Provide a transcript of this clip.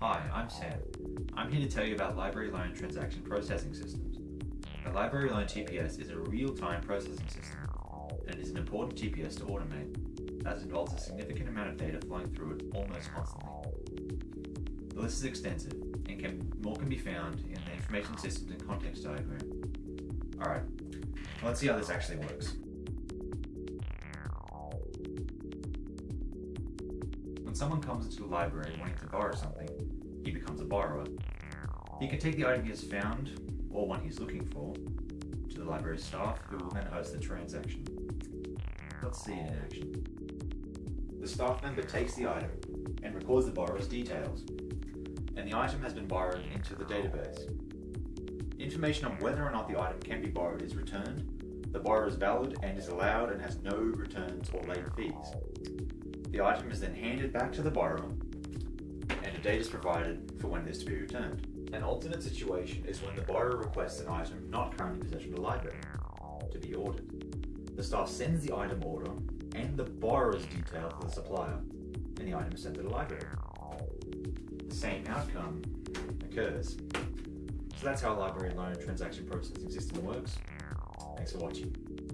Hi, I'm Sam. I'm here to tell you about Library Loan Transaction Processing Systems. A Library Loan TPS is a real-time processing system, and is an important TPS to automate, as it involves a significant amount of data flowing through it almost constantly. The list is extensive, and can, more can be found in the Information Systems and Context diagram. Alright, let's see how this actually works. When someone comes into the library wanting to borrow something, he becomes a borrower. He can take the item he has found, or one he's looking for, to the library staff who will then host the transaction. Let's see it in action. The staff member takes the item and records the borrower's details, and the item has been borrowed into the database. Information on whether or not the item can be borrowed is returned, the borrower is valid and is allowed and has no returns or late fees. The item is then handed back to the borrower, date is provided for when it is to be returned. An alternate situation is when the borrower requests an item not currently in possession of the library to be ordered. The staff sends the item order and the borrower's detail to the supplier, and the item is sent to the library. The same outcome occurs. So that's how a library loan transaction processing system works. Thanks for watching.